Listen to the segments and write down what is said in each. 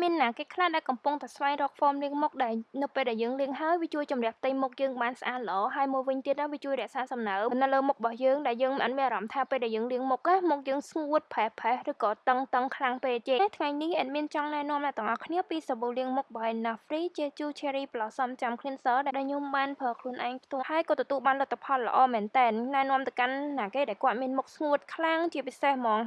មានណាគេខ្លះដែលកំពុងតែស្វែងរកហ្វមលាងមុខដែលនៅពេលដែលយើងលាងហើយវាជួយជំរះផ្ទៃមុខយើងបានស្អាតល្អហើយមួយវិញទៀតណាវាជួយរក្សាសំណើមនៅលើមុខរបស់យើងដែលយើងមិនមានអារម្មណ៍ថាពេលដែលយើងលាងមុខណាមុខយើងស្ងួតប្រេះប្រេះឬក៏តឹងតឹងខ្លាំងពេកទេថ្ងៃនេះអេដមីនចង់ណែនាំអ្នកទាំងអស់គ្នាពីសាប៊ូលាងមុខរបស់ Nafri ជាជូ Cherry Blossom Jam Cleanser ដែលខ្ញុំបានប្រើខ្លួនឯងផ្ទាល់ហើយក៏ទទួលបានលទ្ធផលល្អមែនទែនណែនាំទៅកាន់ណាគេដែលគាត់មានមុខស្ងួតខ្លាំងជាពិសេសហ្មង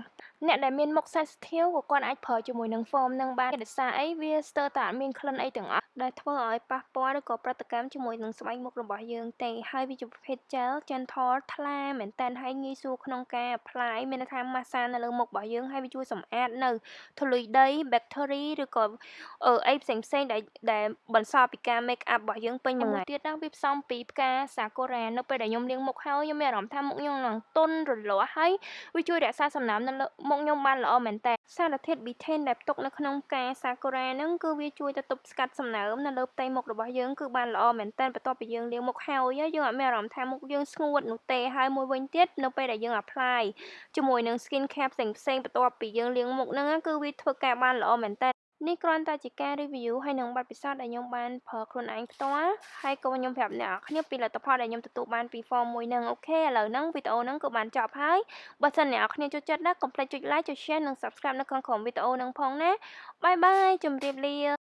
អ្នកដែលមានមុខ sensitive ក៏គាត់អាចប្រើជាមួយនឹង foam នឹងបានដោយសារអីវាស្ទើរតែអត់មានក្លិនអីទាំងអស់ដែលធ្វើឲ្យប៉ះពាល់ឬក៏ប្រតិកម្មជាមួយនឹងស្បែកមុខរបស់យើងទេហើយវាជាប្រភេទ gel gentle ថ្លាមែនទែនហើយងាយស្រួលក្នុងការ apply មានន័យថា massage នៅលើមុខរបស់យើងហើយវាជួយសម្អាតនៅធូលីដី bacteria ឬក៏អីផ្សេងផ្សេងដែលដែលបន្សល់ពីការ make up របស់យើងពេញមួយថ្ងៃទៀតណាវាផ្សំពីផ្កាសាកូរ៉ានៅពេលដែលខ្ញុំលាងមុខហើយខ្ញុំមានអារម្មណ៍ថាមុខខ្ញុំនឹងទន់រលាស់ហើយវាជួយរក្សាសំណើមនៅលើមុខខ្ញុំបានល្អមែនតើសារធាតុ betaine ដែលផ្ទុកនៅក្នុងផ្កាសាកូរ៉ាហ្នឹងគឺវាជួយទៅទប់ស្កាត់សំណើមនៅលើផ្ទៃមុខរបស់យើងគឺបានល្អមែនតើបន្ទាប់ពីយើងលាងមុខហើយយើងអត់មានអារម្មណ៍ថាមុខយើងស្ងួតនោះទេហើយមួយវិញទៀតនៅពេលដែលយើង apply ជាមួយនឹង skin care ផ្សេងផ្សេងបន្ទាប់ពីយើងលាងមុខហ្នឹងគឺវាធ្វើការបានល្អមែនតើ នេះគ្រាន់តែជាការ review ហើយនឹងបទពិសោធន៍ដែលខ្ញុំបានប្រើខ្លួនឯងផ្ទាល់ហើយក៏ខ្ញុំប្រាប់អ្នកនរគ្នាពីលទ្ធផលដែលខ្ញុំទទួលបានពី form មួយហ្នឹងអូខេឥឡូវហ្នឹងវីដេអូហ្នឹងក៏បានចប់ហើយបើសិនអ្នកនរគ្នាចូលចិត្តណាកុំភ្លេចចុច like ចុច share និង subscribe នៅខាងក្រោមវីដេអូហ្នឹងផងណាបាយបាយជម្រាបលា